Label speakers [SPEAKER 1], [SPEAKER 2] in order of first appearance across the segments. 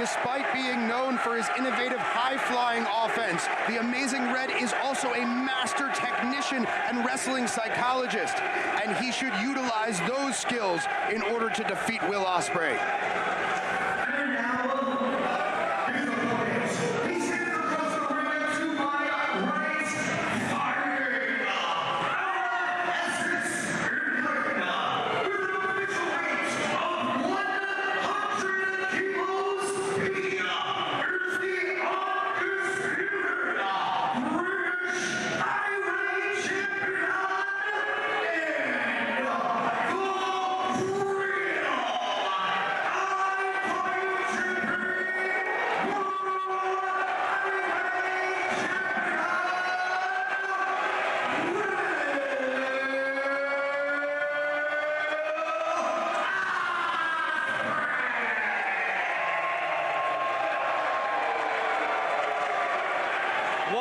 [SPEAKER 1] Despite being known for his innovative high-flying offense, the Amazing Red is also a master technician and wrestling psychologist, and he should utilize those skills in order to defeat Will Ospreay.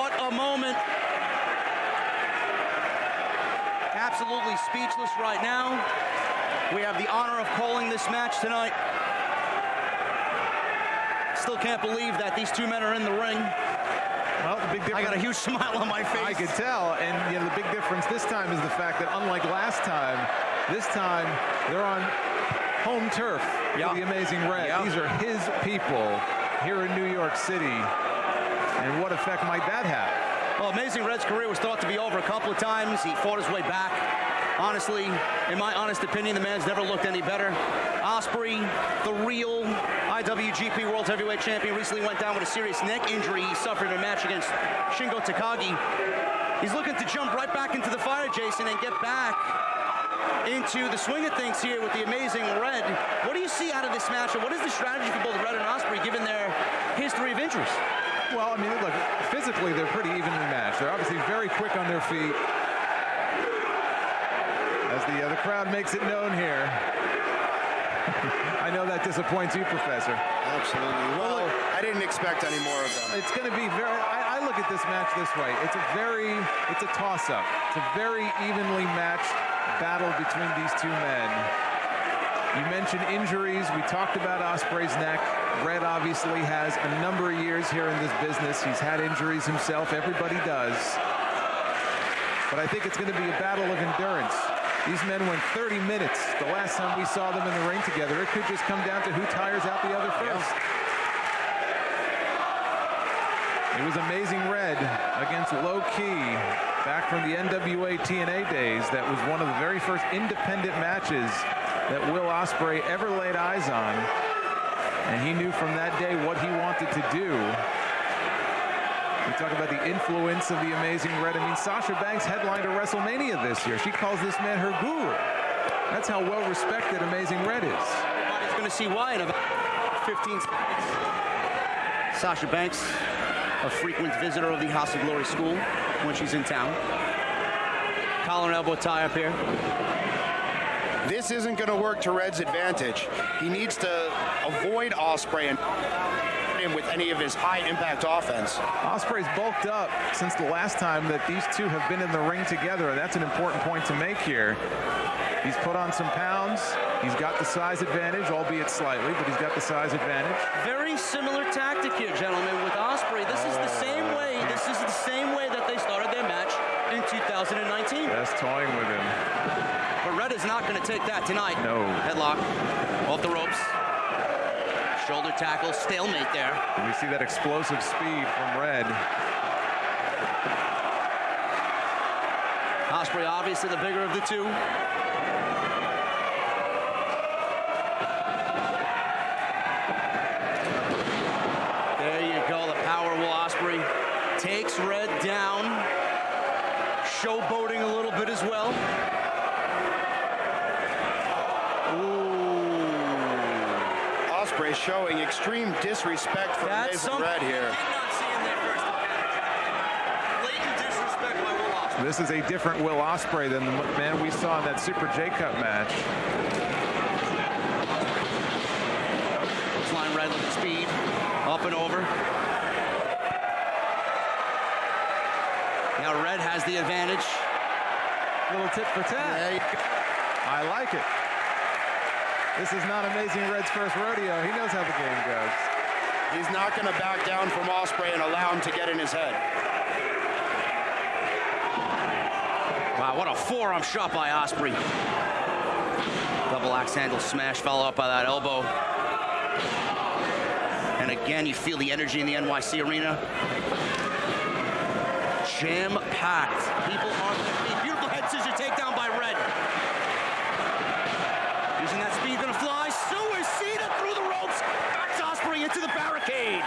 [SPEAKER 2] What a moment. Absolutely speechless right now. We have the honor of calling this match tonight. Still can't believe that these two men are in the ring.
[SPEAKER 3] Well, the big difference.
[SPEAKER 2] I got a huge smile on my face.
[SPEAKER 3] I could tell, and you know the big difference this time is the fact that unlike last time, this time they're on home turf.
[SPEAKER 2] Yeah.
[SPEAKER 3] The Amazing Red.
[SPEAKER 2] Yeah.
[SPEAKER 3] These are his people here in New York City. And what effect might that have?
[SPEAKER 2] Well, Amazing Red's career was thought to be over a couple of times. He fought his way back. Honestly, in my honest opinion, the man's never looked any better. Ospreay, the real IWGP World Heavyweight Champion, recently went down with a serious neck injury he suffered in a match against Shingo Takagi. He's looking to jump right back into the fire, Jason, and get back into the swing of things here with the Amazing Red. What do you see out of this match, what is the strategy for both Red and Ospreay, given their history of injuries?
[SPEAKER 3] Well, I mean, look, physically they're pretty evenly matched. They're obviously very quick on their feet. As the, uh, the crowd makes it known here. I know that disappoints you, Professor.
[SPEAKER 1] Absolutely. Well, I didn't expect any more of them.
[SPEAKER 3] It's going to be very. I, I look at this match this way. It's a very. It's a toss-up. It's a very evenly matched battle between these two men. You mentioned injuries. We talked about Ospreay's neck. Red obviously has a number of years here in this business. He's had injuries himself. Everybody does. But I think it's going to be a battle of endurance. These men went 30 minutes the last time we saw them in the ring together. It could just come down to who tires out the other first. It was Amazing Red against Low Ki back from the NWA TNA days. That was one of the very first independent matches that Will Ospreay ever laid eyes on. And he knew from that day what he wanted to do. We talk about the influence of the Amazing Red. I mean, Sasha Banks headlined a WrestleMania this year. She calls this man her guru. That's how well respected Amazing Red is.
[SPEAKER 2] Everybody's going to see why in about 15 seconds. Sasha Banks, a frequent visitor of the House of Glory School when she's in town. Collar and elbow tie up here.
[SPEAKER 1] This isn't going to work to Red's advantage. He needs to avoid Ospreay and him with any of his high impact offense.
[SPEAKER 3] Ospreay's bulked up since the last time that these two have been in the ring together, and that's an important point to make here. He's put on some pounds. He's got the size advantage, albeit slightly, but he's got the size advantage.
[SPEAKER 2] Very similar tactic here, gentlemen, with Ospreay. This is the oh. same way. This is the same way that they started their match in 2019.
[SPEAKER 3] That's toying with him.
[SPEAKER 2] But Red is not going to take that tonight.
[SPEAKER 3] No.
[SPEAKER 2] Headlock off the ropes. Shoulder tackle, stalemate there.
[SPEAKER 3] And we see that explosive speed from Red.
[SPEAKER 2] Ospreay, obviously the bigger of the two. There you go, the power Will Ospreay takes Red down, showboating a little bit as well. Ooh.
[SPEAKER 1] Ospreay showing extreme disrespect for
[SPEAKER 2] That's
[SPEAKER 1] Amazing
[SPEAKER 2] something
[SPEAKER 1] Red here.
[SPEAKER 2] I did not see in their first encounter. Blatant disrespect by Will Ospreay.
[SPEAKER 3] This is a different Will Ospreay than the man we saw in that Super J Cup match.
[SPEAKER 2] Line Red with speed, up and over. Now Red has the advantage.
[SPEAKER 3] Little tip for tat. I like it. This is not Amazing Red's first rodeo. He knows how the game goes.
[SPEAKER 1] He's not going to back down from Ospreay and allow him to get in his head.
[SPEAKER 2] Wow, what a forearm shot by Ospreay. Double axe handle smash, followed up by that elbow. And again, you feel the energy in the NYC arena. Jam-packed. People on their feet. Beautiful head scissor takedown by Red. Using that speed, gonna fly. Suicida through the ropes. Backs Ospreay into the barricade.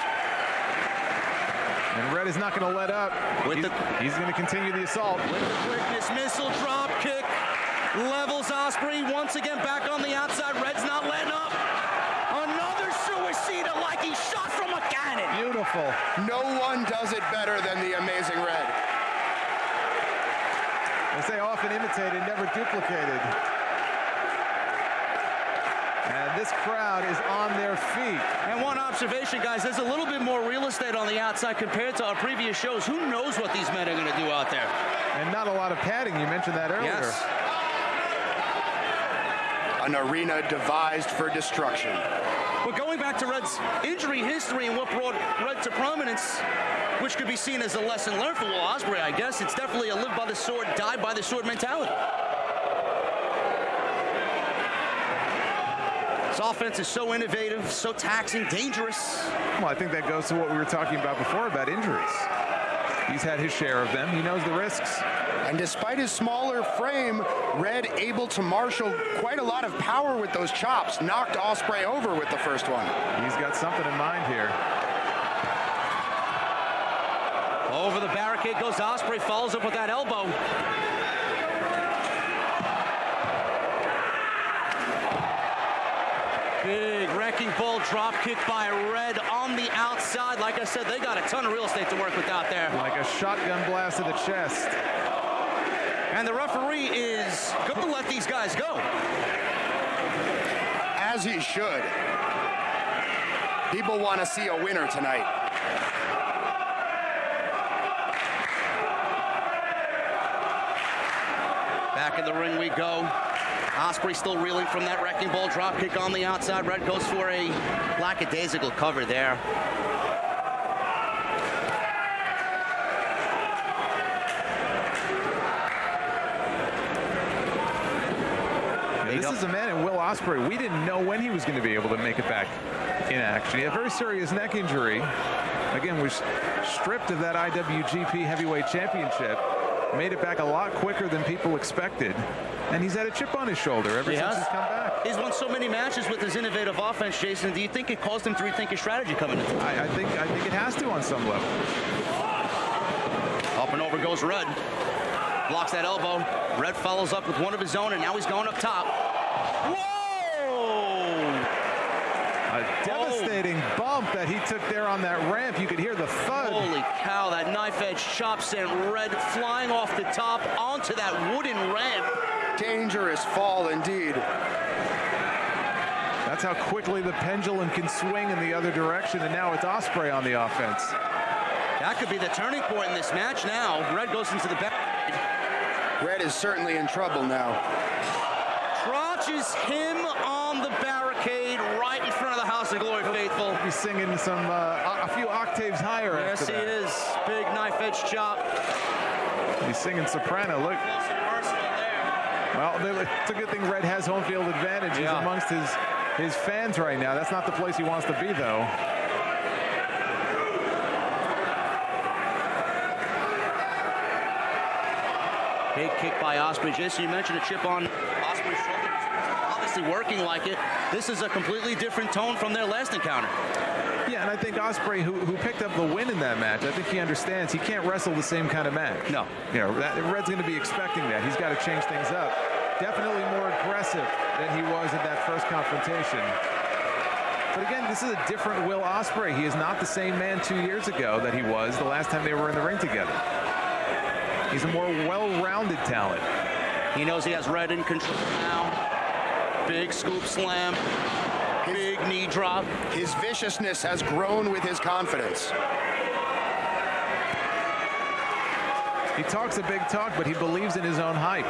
[SPEAKER 3] And Red is not going to let up.
[SPEAKER 2] With
[SPEAKER 3] he's, he's going to continue the assault.
[SPEAKER 2] With the quickness, missile drop kick. Levels Ospreay once again back on the outside. Red's not letting up. Another suicida like he shot from a cannon.
[SPEAKER 3] Beautiful.
[SPEAKER 1] No one does it better than the Amazing Red.
[SPEAKER 3] They say often imitated, never duplicated. And this crowd is on their feet.
[SPEAKER 2] And one observation, guys, there's a little bit more real estate on the outside compared to our previous shows. Who knows what these men are going to do out there?
[SPEAKER 3] And not a lot of padding. You mentioned that earlier.
[SPEAKER 2] Yes.
[SPEAKER 1] An arena devised for destruction.
[SPEAKER 2] But going back to Red's injury history and what brought Red to prominence, which could be seen as a lesson learned for Will Ospreay, I guess, it's definitely a live by the sword, die by the sword mentality. His offense is so innovative, so taxing, dangerous.
[SPEAKER 3] Well, I think that goes to what we were talking about before about injuries. He's had his share of them. He knows the risks.
[SPEAKER 1] And despite his smaller frame, Red able to marshal quite a lot of power with those chops. Knocked Ospreay over with the first one.
[SPEAKER 3] He's got something in mind here.
[SPEAKER 2] Over the barricade goes Ospreay, follows up with that elbow. Big wrecking ball drop kick by Red on the outside. Like I said, they got a ton of real estate to work with out there.
[SPEAKER 3] Like a shotgun blast to the chest.
[SPEAKER 2] And the referee is going to let these guys go.
[SPEAKER 1] As he should. People want to see a winner tonight.
[SPEAKER 2] Back in the ring we go. Ospreay still reeling from that wrecking ball drop kick on the outside. Red goes for a lackadaisical cover there.
[SPEAKER 3] This is a man in Will Ospreay. We didn't know when he was going to be able to make it back in action. He had a very serious neck injury. Again, was stripped of that IWGP Heavyweight Championship. Made it back a lot quicker than people expected. And he's had a chip on his shoulder ever
[SPEAKER 2] He
[SPEAKER 3] since
[SPEAKER 2] has.
[SPEAKER 3] he's come back.
[SPEAKER 2] He's won so many matches with his innovative offense, Jason. Do you think it caused him to rethink his strategy coming in?
[SPEAKER 3] I, I think I think it has to on some level.
[SPEAKER 2] Up and over goes Red. Blocks that elbow. Red follows up with one of his own, and now he's going up top. Whoa!
[SPEAKER 3] A devastating oh. bump that he took there on that ramp. You could hear the thud.
[SPEAKER 2] Holy cow, that knife edge chop sent Red flying off the top onto that wooden ramp.
[SPEAKER 1] Dangerous fall indeed.
[SPEAKER 3] That's how quickly the pendulum can swing in the other direction, and now it's Ospreay on the offense.
[SPEAKER 2] That could be the turning point in this match now. Red goes into the back.
[SPEAKER 1] Red is certainly in trouble now.
[SPEAKER 2] Crotches him on the barricade right in front of the House of Glory faithful.
[SPEAKER 3] He's singing some uh, a few octaves higher.
[SPEAKER 2] Yes, he
[SPEAKER 3] that.
[SPEAKER 2] is. Big knife edge chop.
[SPEAKER 3] He's singing soprano. Look, well, it's a good thing Red has home field advantage. He's
[SPEAKER 2] Yeah.
[SPEAKER 3] amongst his his fans right now. That's not the place he wants to be, though.
[SPEAKER 2] Big kick by Ospreay. Jason, you mentioned a chip on Ospreay's shoulder. Obviously working like it. This is a completely different tone from their last encounter.
[SPEAKER 3] And I think Ospreay, who, who picked up the win in that match, I think he understands he can't wrestle the same kind of match.
[SPEAKER 2] No.
[SPEAKER 3] You know, that, Red's going to be expecting that. He's got to change things up. Definitely more aggressive than he was in that first confrontation. But again, this is a different Will Ospreay. He is not the same man two years ago that he was the last time they were in the ring together. He's a more well-rounded talent.
[SPEAKER 2] He knows he has Red in control now. Big scoop slam. Big knee drop.
[SPEAKER 1] His viciousness has grown with his confidence.
[SPEAKER 3] He talks a big talk, but he believes in his own hype.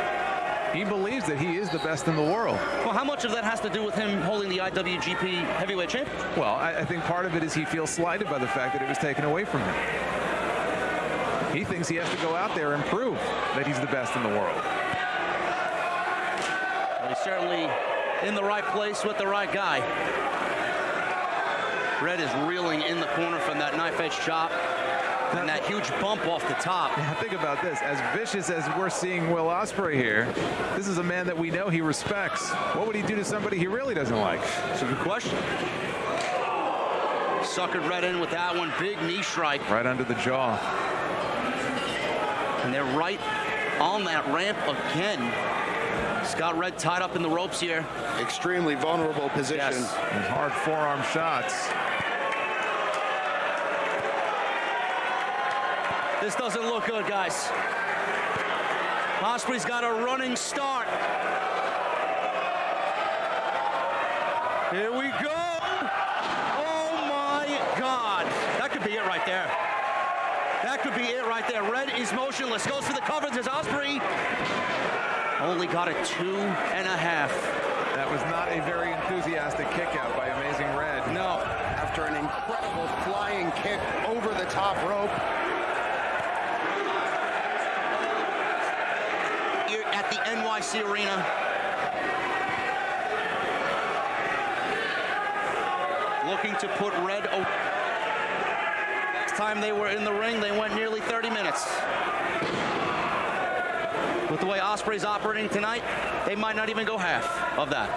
[SPEAKER 3] He believes that he is the best in the world.
[SPEAKER 2] Well, how much of that has to do with him holding the IWGP Heavyweight Championship?
[SPEAKER 3] Well, I, I think part of it is he feels slighted by the fact that it was taken away from him. He thinks he has to go out there and prove that he's the best in the world.
[SPEAKER 2] Well, he's certainly in the right place with the right guy. Red is reeling in the corner from that knife edge chop and that huge bump off the top.
[SPEAKER 3] Yeah, think about this. As vicious as we're seeing Will Ospreay here, this is a man that we know he respects. What would he do to somebody he really doesn't like?
[SPEAKER 2] It's a good question. Suckered Red in with that one. Big knee strike.
[SPEAKER 3] Right under the jaw.
[SPEAKER 2] And they're right on that ramp again. Scott Red tied up in the ropes here.
[SPEAKER 1] Extremely vulnerable position.
[SPEAKER 2] Yes.
[SPEAKER 3] And hard forearm shots.
[SPEAKER 2] This doesn't look good, guys. Ospreay's got a running start. Here we go. Oh my God. That could be it right there. That could be it right there. Red is motionless. Goes for the cover. There's Ospreay. Only got a two and a half.
[SPEAKER 3] That was not a very enthusiastic kick out by Amazing Red.
[SPEAKER 2] No.
[SPEAKER 1] After an incredible flying kick over the top rope.
[SPEAKER 2] Here at the NYC Arena. Looking to put Red over. Time they were in the ring, they went nearly 30 minutes. With the way Ospreay's operating tonight, they might not even go half of that.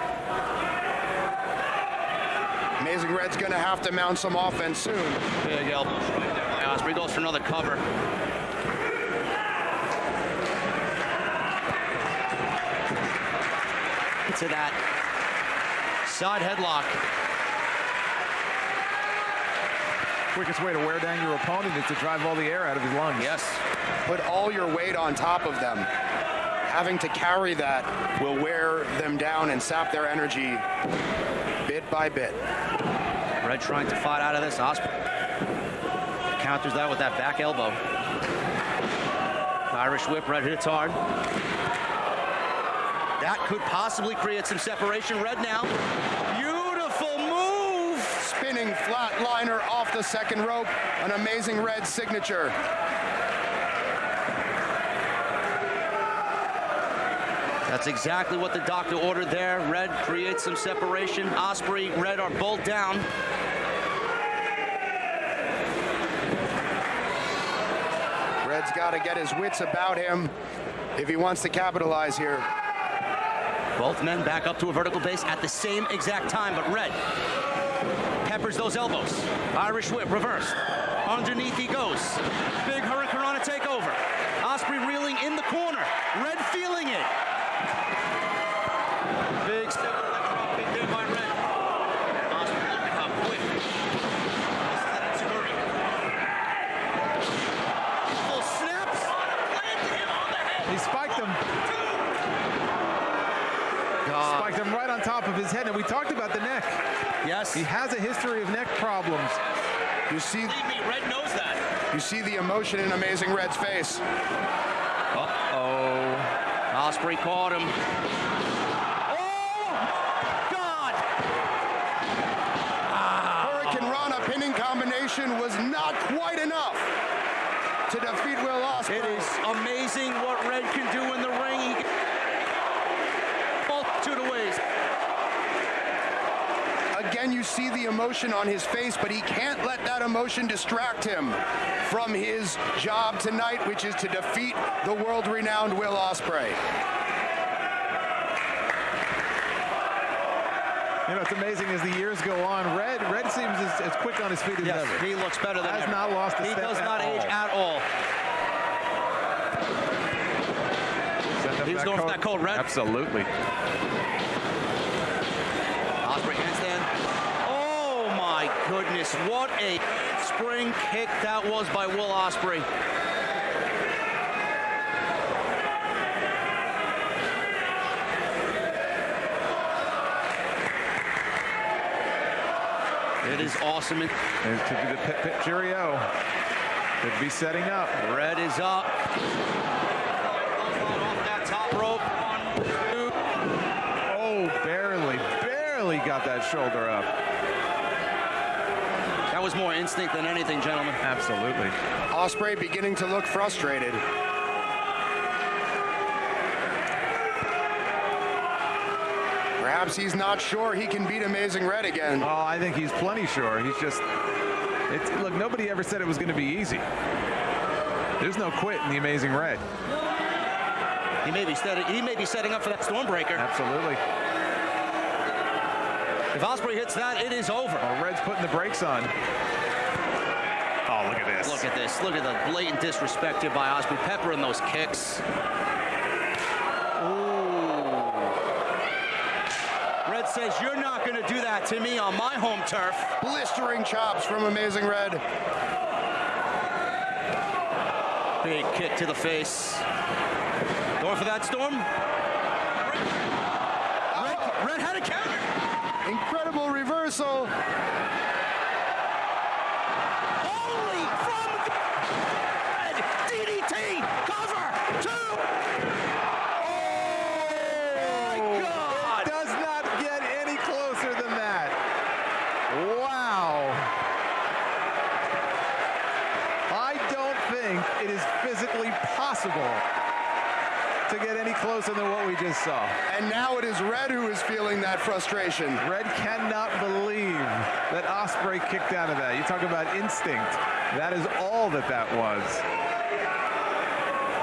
[SPEAKER 1] Amazing Red's going to have to mount some offense soon.
[SPEAKER 2] Big elbow right there by Ospreay goes for another cover. To that side headlock.
[SPEAKER 3] Quickest way to wear down your opponent is to drive all the air out of his lungs.
[SPEAKER 2] Yes.
[SPEAKER 1] Put all your weight on top of them. Having to carry that will wear them down and sap their energy bit by bit.
[SPEAKER 2] Red trying to fight out of this. Ospreay counters that with that back elbow. Irish whip, Red hits hard. That could possibly create some separation. Red now. Beautiful move.
[SPEAKER 1] Spinning flatliner off the second rope. An amazing red signature.
[SPEAKER 2] That's exactly what the doctor ordered there. Red creates some separation. Ospreay, Red are both down.
[SPEAKER 1] Red's got to get his wits about him if he wants to capitalize here.
[SPEAKER 2] Both men back up to a vertical base at the same exact time, but Red peppers those elbows. Irish whip reversed. Underneath he goes. Big Hurricanrana takeover. Ospreay reeling in the corner. Red feeling it. Big step drop kick there by Red. Ospreay looking up quick. This is an Enziguri. Full snaps. Planted him on the head.
[SPEAKER 3] He spiked him.
[SPEAKER 2] God.
[SPEAKER 3] Him right on top of his head. And we talked about the neck.
[SPEAKER 2] Yes.
[SPEAKER 3] He has a history of neck problems.
[SPEAKER 1] You see,
[SPEAKER 2] Believe me, Red knows that.
[SPEAKER 1] you see the emotion in Amazing Red's face.
[SPEAKER 2] Uh-oh. Ospreay caught him. Oh, God. Ah.
[SPEAKER 1] Hurricane Rana pinning combination was not quite enough to defeat Will Ospreay.
[SPEAKER 2] It is amazing what Red can do in the ring. He ways.
[SPEAKER 1] Again, you see the emotion on his face, but he can't let that emotion distract him from his job tonight, which is to defeat the world-renowned Will Ospreay.
[SPEAKER 3] You know, it's amazing as the years go on. Red, Red seems as, as quick on his feet as ever.
[SPEAKER 2] he looks better than
[SPEAKER 3] Has
[SPEAKER 2] ever.
[SPEAKER 3] not lost a
[SPEAKER 2] He
[SPEAKER 3] step
[SPEAKER 2] does
[SPEAKER 3] at
[SPEAKER 2] not age
[SPEAKER 3] all.
[SPEAKER 2] at all. He going for that code red.
[SPEAKER 3] Absolutely.
[SPEAKER 2] Ospreay handstand. Oh my goodness, what a spring kick that was by Will Ospreay. It is awesome.
[SPEAKER 3] It could be the pit pit cheerio. Could be setting up.
[SPEAKER 2] Red is up. Off that top rope.
[SPEAKER 3] left shoulder up.
[SPEAKER 2] That was more instinct than anything, gentlemen.
[SPEAKER 3] Absolutely.
[SPEAKER 1] Ospreay beginning to look frustrated. Perhaps he's not sure he can beat Amazing Red again.
[SPEAKER 3] Oh, I think he's plenty sure. He's just, it's, look, nobody ever said it was going to be easy. There's no quit in the Amazing Red.
[SPEAKER 2] He may be setting, he may be setting up for that Stormbreaker.
[SPEAKER 3] Absolutely.
[SPEAKER 2] If Ospreay hits that, it is over.
[SPEAKER 3] Well, Red's putting the brakes on. Oh, look at this.
[SPEAKER 2] Look at this. Look at the blatant disrespect here by Ospreay. Peppering those kicks. Ooh. Red says, you're not going to do that to me on my home turf.
[SPEAKER 1] Blistering chops from Amazing Red.
[SPEAKER 2] Big kick to the face. Going for that storm. Red, Red had a counter.
[SPEAKER 1] Incredible reversal.
[SPEAKER 2] Only from Red. DDT. Cover. Two. Oh, my God.
[SPEAKER 3] Does not get any closer than that. Wow. I don't think it is physically possible to get any closer than what we just saw.
[SPEAKER 1] And now it is Red who is feeling that frustration.
[SPEAKER 3] Red cannot believe that Ospreay kicked out of that. You talk about instinct. That is all that that was.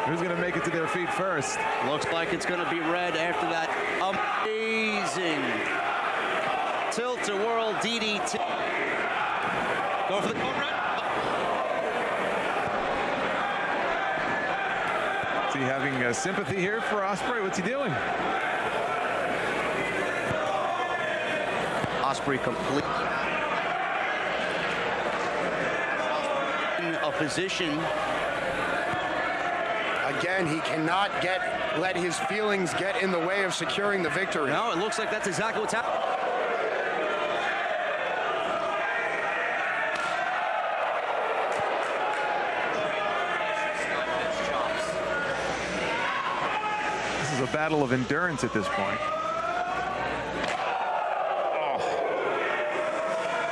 [SPEAKER 3] Who's going to make it to their feet first?
[SPEAKER 2] Looks like it's going to be Red after that amazing tilt-a-whirl DDT. Go for the code red.
[SPEAKER 3] Is he having uh, sympathy here for Ospreay? What's he doing?
[SPEAKER 2] Ospreay complete. In a position.
[SPEAKER 1] Again, he cannot get let his feelings get in the way of securing the victory.
[SPEAKER 2] No, it looks like that's exactly what's happening.
[SPEAKER 3] Battle of endurance at this point. Oh.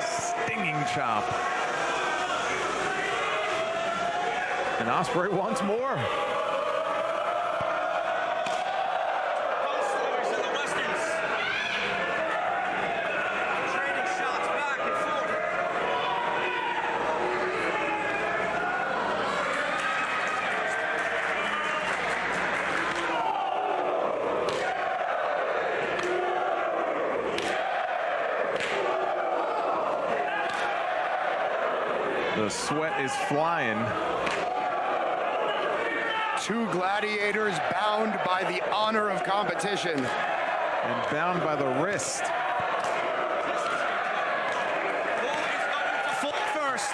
[SPEAKER 3] Stinging chop. And Ospreay wants more. The sweat is flying.
[SPEAKER 1] Two gladiators bound by the honor of competition.
[SPEAKER 3] and bound by the wrist.
[SPEAKER 2] Full first.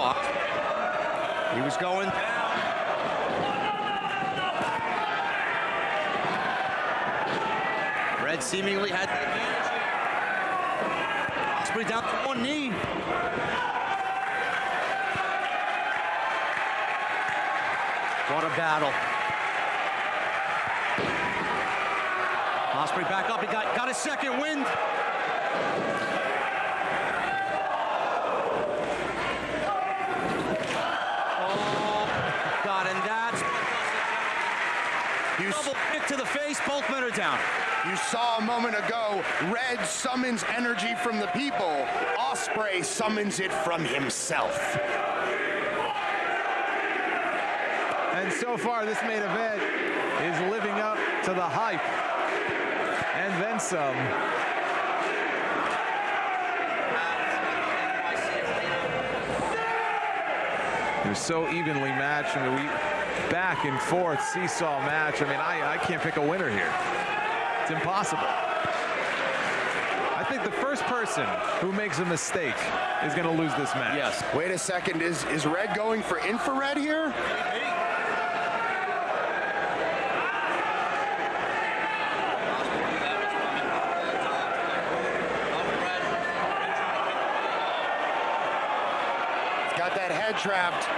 [SPEAKER 2] Oh, He was going Red seemingly had the advantage. Ospreay down to one knee. What a battle. Ospreay back up. He got, got his second wind. Oh, God, and that's
[SPEAKER 1] You, s-
[SPEAKER 2] double kick to the face. Both men are down.
[SPEAKER 1] you saw a moment ago, Red summons energy from the people. Ospreay summons it from himself.
[SPEAKER 3] And so far, this main event is living up to the hype. And then some. They're so evenly matched. I mean, we back and forth seesaw match. I mean, I, I can't pick a winner here. It's impossible. I think the first person who makes a mistake is going to lose this match.
[SPEAKER 2] Yes.
[SPEAKER 1] Wait a second. Is, is Red going for infrared here? trapped.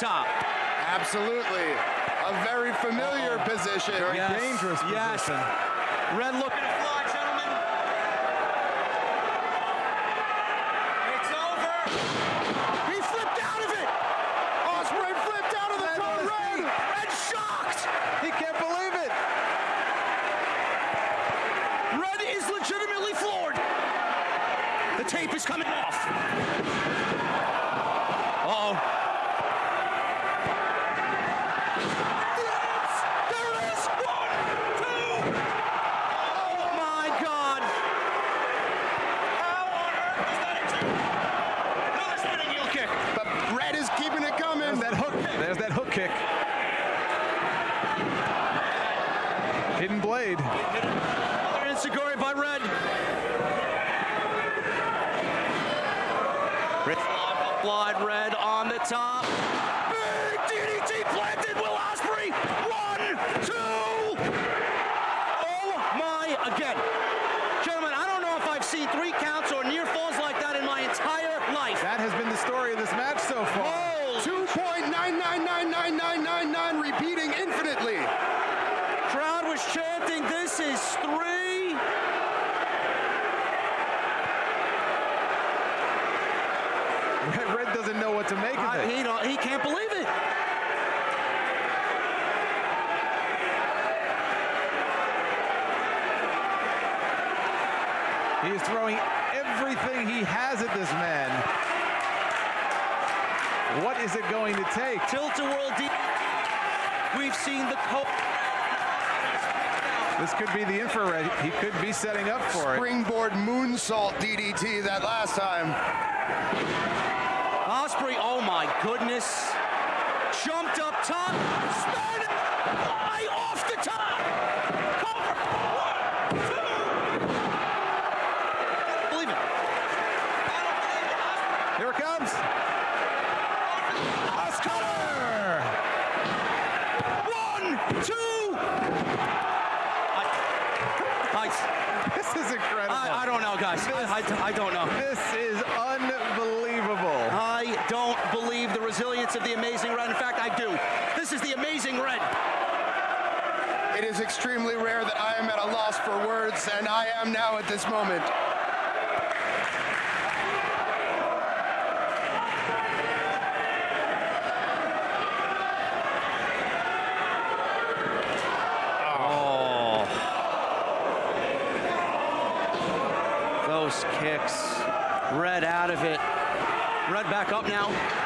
[SPEAKER 2] Top.
[SPEAKER 1] Absolutely. A very familiar position.
[SPEAKER 3] Very dangerous
[SPEAKER 2] yes. Red looking to fly, gentlemen. It's over.
[SPEAKER 1] He flipped out of it. Ospreay flipped out of the
[SPEAKER 3] Red
[SPEAKER 1] front
[SPEAKER 3] on his
[SPEAKER 1] row.
[SPEAKER 3] feet.
[SPEAKER 2] And shocked.
[SPEAKER 3] He can't believe it.
[SPEAKER 2] Red is legitimately floored. The tape is coming off. Uh-oh. There it is. One, two. Oh my God. How on earth is that a two? Another spinning heel kick.
[SPEAKER 1] But Red is keeping it coming.
[SPEAKER 3] There's that hook. There's that hook kick. Hidden blade.
[SPEAKER 2] Another Insiguri by Red. Red applied Red on the top. Big DDT planted. Will Ospreay. One, two. Oh my! Again, gentlemen, I don't know if I've seen three counts or near falls like that in my entire life.
[SPEAKER 3] That has been the story of this match so far.
[SPEAKER 2] Holy
[SPEAKER 1] 2.999999 repeating infinitely.
[SPEAKER 2] crowd was chanting, "This is three.
[SPEAKER 3] Red, Red doesn't know what to make of
[SPEAKER 2] I,
[SPEAKER 3] it.
[SPEAKER 2] he, don't, he can't believe it.
[SPEAKER 3] He is throwing everything he has at this man. What is it going to take?
[SPEAKER 2] Tilt a world deep. We've seen the co-
[SPEAKER 3] This could be the infrared. He could be setting up for it.
[SPEAKER 1] Springboard moonsault DDT that last time.
[SPEAKER 2] Ospreay. Oh my goodness! Jumped up top, spun fly off the top. Cover. One, two. Believe it.
[SPEAKER 3] Here it comes. Cutter!
[SPEAKER 2] One, two. I, I,
[SPEAKER 3] This is incredible.
[SPEAKER 2] I, I don't know, guys. I, I, I don't know.
[SPEAKER 3] This is unbelievable.
[SPEAKER 2] I don't believe the resilience of the amazing red. In fact, I do. This is the amazing red.
[SPEAKER 1] It is extremely rare that I am at a loss for words, and I am now at this moment.
[SPEAKER 2] Oh. Those kicks. Red out of it. Red back up now.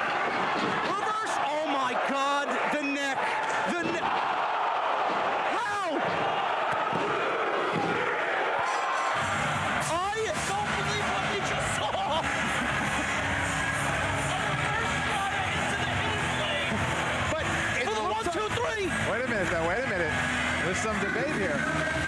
[SPEAKER 3] There's some debate here.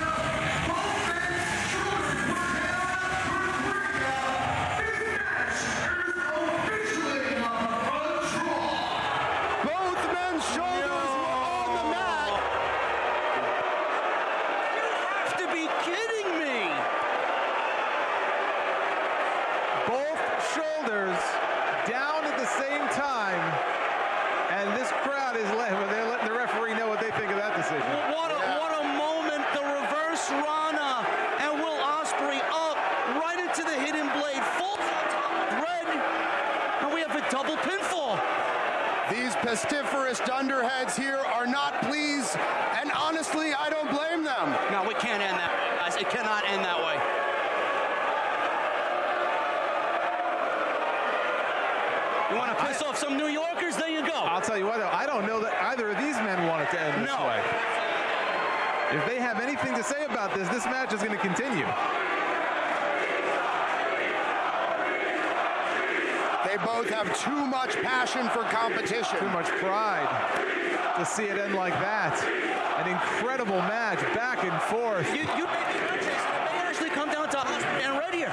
[SPEAKER 2] Off some New Yorkers? There you go.
[SPEAKER 3] I'll tell you what, though, I don't know that either of these men want it to end this
[SPEAKER 2] No.
[SPEAKER 3] way. If they have anything to say about this, this match is going to continue.
[SPEAKER 1] They both have too much passion for competition.
[SPEAKER 3] Too much pride to see it end like that. An incredible match, back and forth.
[SPEAKER 2] You, you made the purchase. They actually come down to Ospreay and Red here.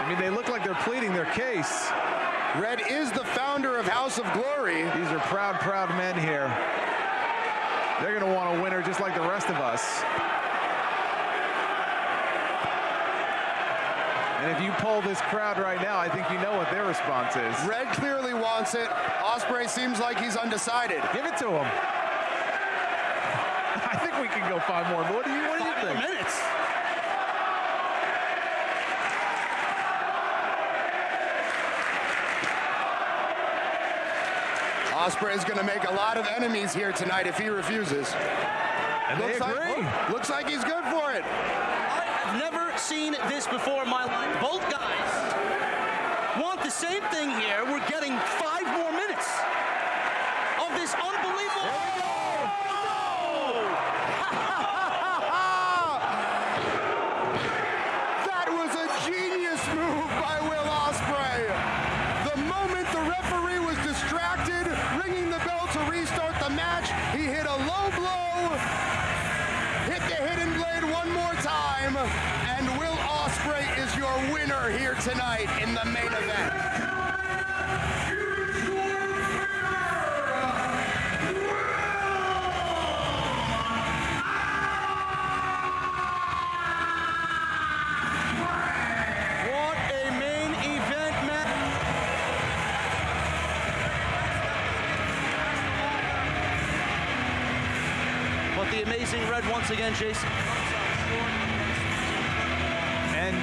[SPEAKER 3] I mean, they look like they're pleading their case.
[SPEAKER 1] Red is the founder of House of Glory.
[SPEAKER 3] These are proud, proud men here. They're going to want a winner just like the rest of us. And if you poll this crowd right now, I think you know what their response is.
[SPEAKER 1] Red clearly wants it. Ospreay seems like he's undecided.
[SPEAKER 3] Give it to him. I think we can go five more. What do you, what do you think?
[SPEAKER 2] minutes.
[SPEAKER 1] Ospreay is going to make a lot of enemies here tonight if he refuses.
[SPEAKER 3] And they
[SPEAKER 1] looks
[SPEAKER 3] agree.
[SPEAKER 1] Like, looks like he's good for it.
[SPEAKER 2] I've never seen this before in my life. Both guys want the same thing here. We're getting five more minutes of this unbelievable.
[SPEAKER 1] That was a genius move by Will Ospreay. The moment the referee was distracted, ringing the bell to restart the match, he hit a low blow, hit the hidden blade one more time, and Will Ospreay is your winner here tonight in the main event.
[SPEAKER 2] Again, Jason.
[SPEAKER 3] And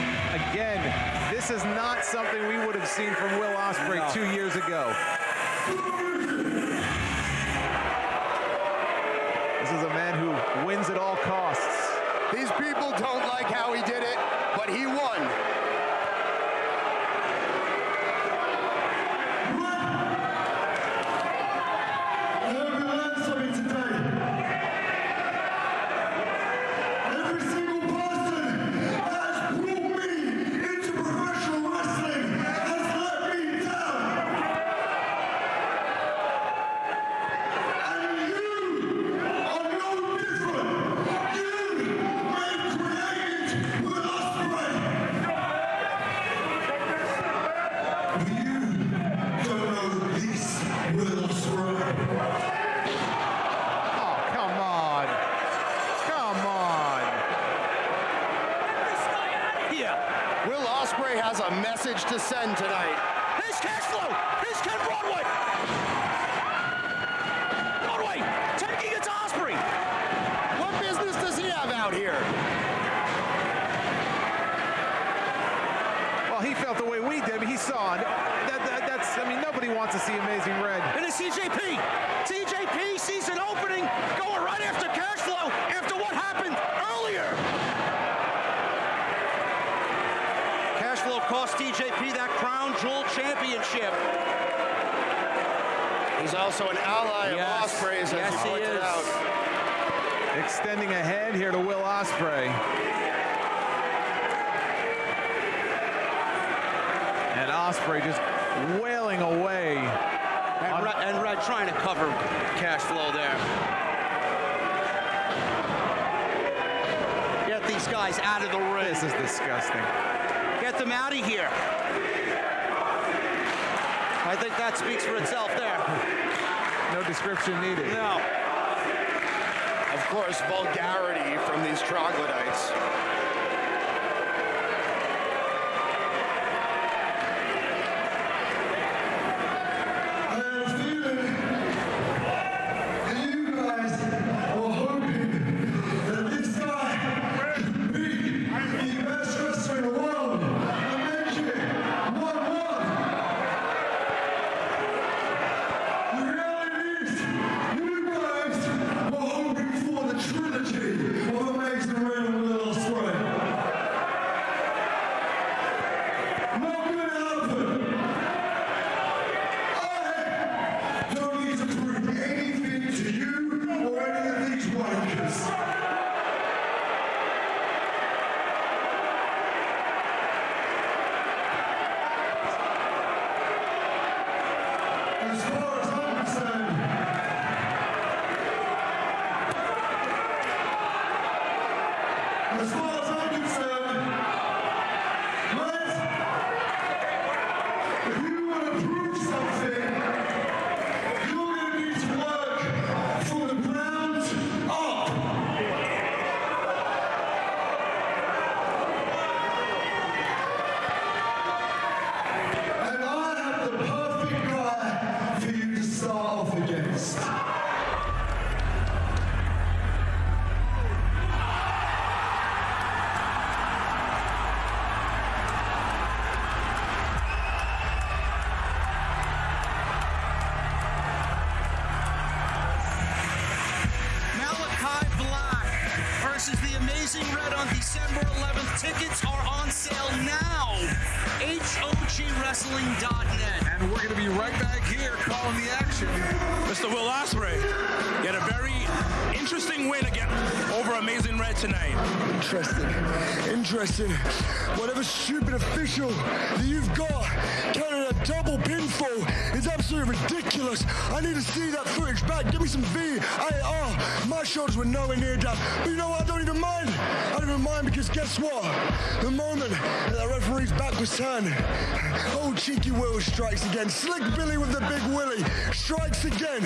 [SPEAKER 3] again, this is not something we would have seen from Will Ospreay
[SPEAKER 2] No.
[SPEAKER 3] two years ago. Wants Amazing Red.
[SPEAKER 2] And it's TJP. TJP sees an opening going right after cash flow after what happened earlier. Cash flow cost TJP that crown jewel championship.
[SPEAKER 1] He's also an ally
[SPEAKER 2] Yes.
[SPEAKER 1] of Ospreay's, as
[SPEAKER 2] Yes,
[SPEAKER 1] you
[SPEAKER 2] he
[SPEAKER 1] pointed out.
[SPEAKER 3] Extending a hand here to Will Ospreay. And Ospreay just wailing away.
[SPEAKER 2] And Red, and Red trying to cover cash flow there. Get these guys out of the ring.
[SPEAKER 3] This is disgusting.
[SPEAKER 2] Get them out of here. I think that speaks for itself there.
[SPEAKER 3] No description needed.
[SPEAKER 2] No.
[SPEAKER 1] Of course, vulgarity from these troglodytes.
[SPEAKER 4] Interesting.
[SPEAKER 5] Whatever stupid official that you've got counting a double pinfall is absolutely ridiculous. I need to see that footage back. Give me some VAR. My shoulders were nowhere near down. But you know what? Mind because guess what? The moment that referee's back was turned, old cheeky Will strikes again. Slick Billy with the big willy strikes again.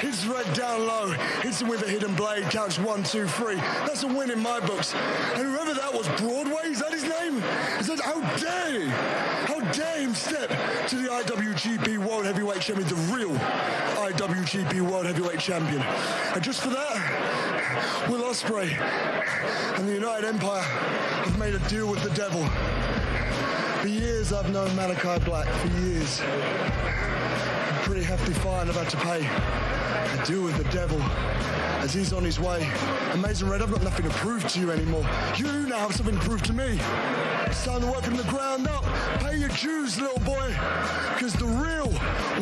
[SPEAKER 5] Hits Red down low. Hits him with a hidden blade. Counts one, two, three. That's a win in my books. And whoever that was, Broadway, is that his name? Is that how dare he? How dare him step to the IWGP World Heavyweight Champion, the real IWGP World Heavyweight Champion. And just for that, Will Ospreay and the United Empire have made a deal with the devil. For years I've known Malakai Black, for years. Pretty hefty fine I've had to pay. A deal with the devil as he's on his way. Amazing Red, I've got nothing to prove to you anymore. You now have something to prove to me. It's time to work from the ground up. Pay your dues, little boy. Because the real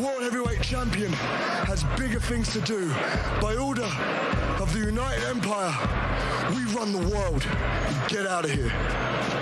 [SPEAKER 5] World Heavyweight Champion has bigger things to do. By order of the United Empire, we run the world. Get out of here.